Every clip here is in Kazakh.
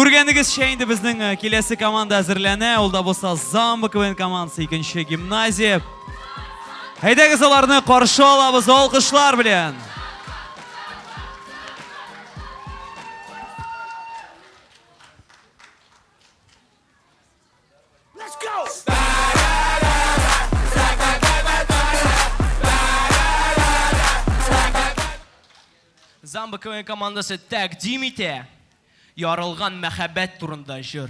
Ko'rganingiz endi bizning e, kelasi komanda hozirlana. Unda bo'lsa Zamba KVN komandasi ikkinchi gimnaziya. Haydag'iz ularni qarshi olamiz olqishlar bilan. Zamba KVN командасы тәкъдим итә Ярылган мәхәббәт турында җыр.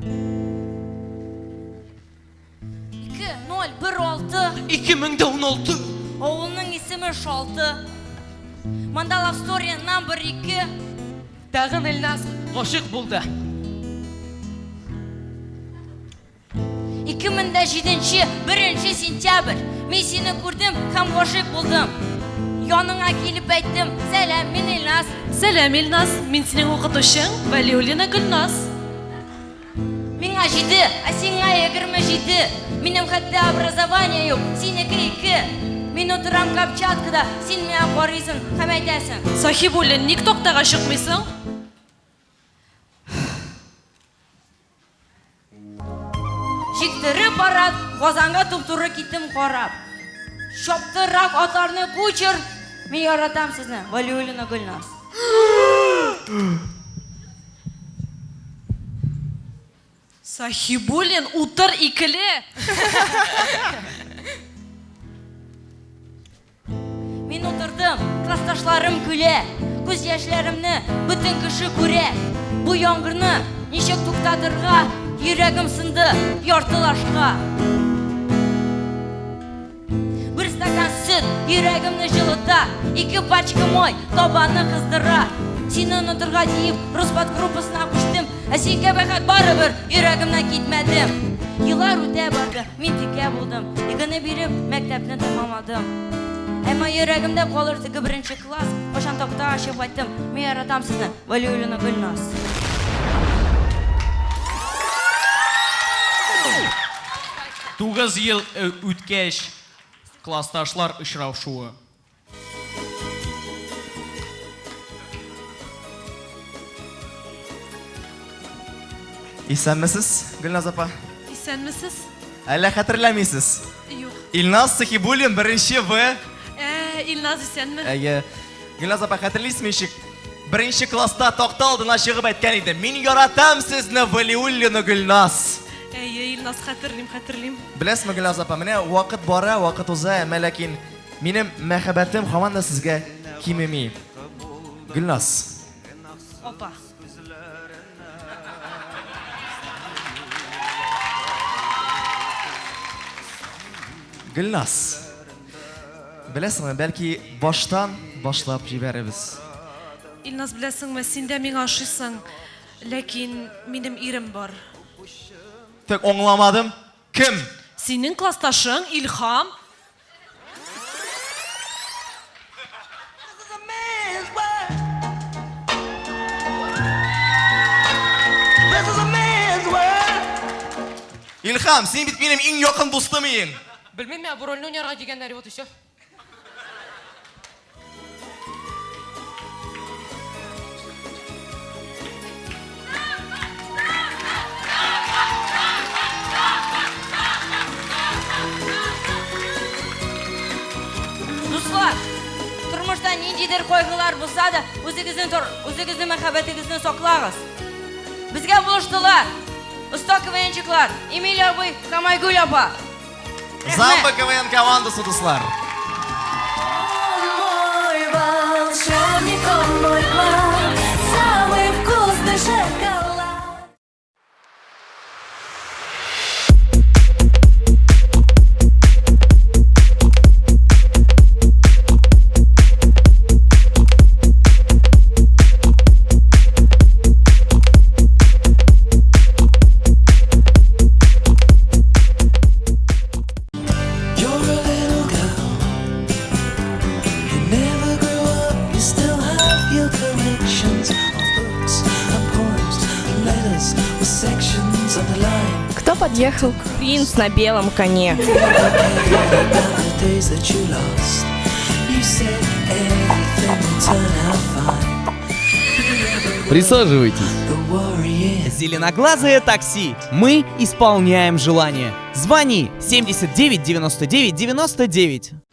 2-0-1-6 2016 Oğlunun ismi Şaltı Manda Love Story number 2 тагын Илназ гашык булды. 2007 1 сентябрь. Мен сені көрдім һәм ғашық болдым. Яныңа келіп әйттім Сәлем мен Илназ Сәлем, Илназ. Мин синең укытучың Вәлиуллина Гөлназ. Миңа җиде, ә сиңа егерме җиде Минем хәтта образование юк, синеке ике Мин утырам Камчаткада, син миңа карыйсың һәм әйтәсең Сахибуллин, ник токтага чыкмыйсың? Жиктіріп барат, Казанга туп-туры киттем карап. Шаптырак атларны күчер. Мин яратам сезне, Валиуллина Гөлназ. Сахибуллин, утыр икеле. Мин утырдым, классташларым көлә. Күз яшьләремне бөтен кеше күрә. Бу яңгырны ничек туктатырга? Йөрәгем сынды яртылашка. Сөт йөрәгемне җылыта. Ике пачка мой табанны кыздыра. Сине онытырга диеп, Роспад группасына күчтем. Ә сиңа бәхет барыбер йөрәгемнән китмәдем. Еллар үтә барды, мин тикә булдым. Игене биреп, мәктәпне тәмамладым. Әмма йөрәгемдә калыр теге беренче класс. Кашан такта ачып айттым, мин яратам сезне, Валиуллина Гөлназ. Тугыз ел э, классташлар очрашуы. Исәнмесез, Гөлназ апа? Исәнмесез? Әллә хәтерләмисез? Юк. Илназ Сахибуллин беренче В. Ә, Илназ исәнме? Әйе. Гөлназ апа хәтерлисезме ишек? Беренче класста такта алдына чыгып әйткән иде. Мин яратам сезне, Валиуллина Гөлназ. Әйе, Илназ хәтерлим, хәтерлим. Беләсезме, Гөлназ апа, менә вакыт бара, вакыт уза, әмма ләкин минем мәхәббәтем һаман да сезгә кимеми. Гөлназ. Опа. Гөлназ. Беләсеңме, бәлки баштан башлап җибәрәбез. Илназ беләсеңме, син дә миңа ошыйсың. Ләкин минем ирем бар. Тек аңламадым. Кем? Синең классташың Илһам. Илһам, син бит минем иң якын дустым иң. Белмим, бу рольне уйнарга дигәннәр вот еще. Дуслар, тормышта ниндидер кайгылар булса да, үзегезнең тор, үзегезнең мәхәббәтегезне саклагыз. Безгә булыштылар. Оста КВНчиклар, Эмиль абый, Камайгүл апа. Рәхмәт. Замба КВН командасы дуслар. Мой волшебник, он мой Кто подъехал? Принц на белом коне. Присаживайтесь. Зеленоглазое такси. Мы исполняем желание. Звони 79 99 99.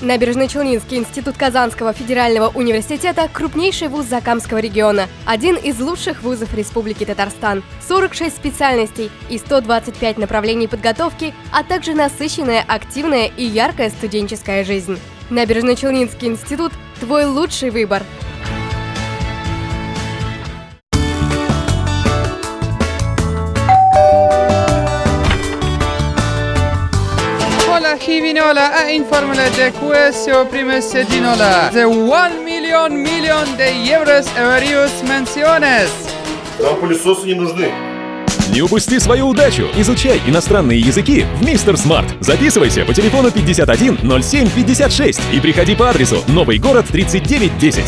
Набережно-Челнинский институт Казанского федерального университета – крупнейший вуз Закамского региона, один из лучших вузов Республики Татарстан. 46 специальностей и 125 направлений подготовки, а также насыщенная, активная и яркая студенческая жизнь. Набережно-Челнинский институт – твой лучший выбор. Hola Givinola a informele de questo prime sedinola. The 1 million million de euros various menciones. Нам пылесосы не нужны. Не упусти свою удачу! Изучай иностранные языки в Мистер Смарт. Записывайся по телефону 51 07 56 и приходи по адресу Новый город 3910.